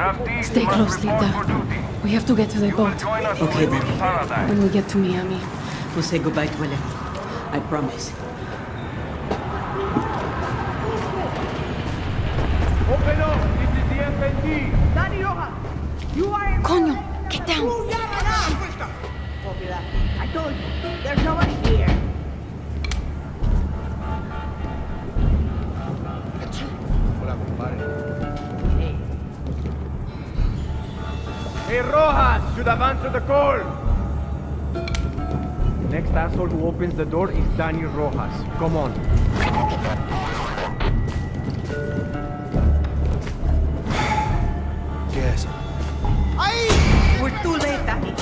Stay close, Lita. We have to get to the boat. Okay, Dani. When we get to Miami. We'll say goodbye to Alejo. I promise. Open up! This is the FND! Dani Rojas, you are in... Coño, get down. Copy that. I told you, there's nobody here. Hola, compadre. Hey, Rojas should have answered the call. The next asshole who opens the door is Daniel Rojas. Come on. Yes. Ay, We're too late, Dani.